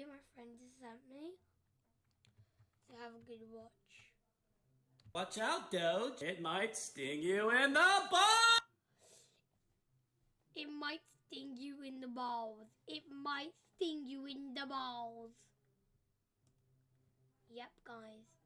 video my friend sent me. So have a good watch. Watch out, Doge. It might sting you in the balls. It might sting you in the balls. It might sting you in the balls. Yep, guys.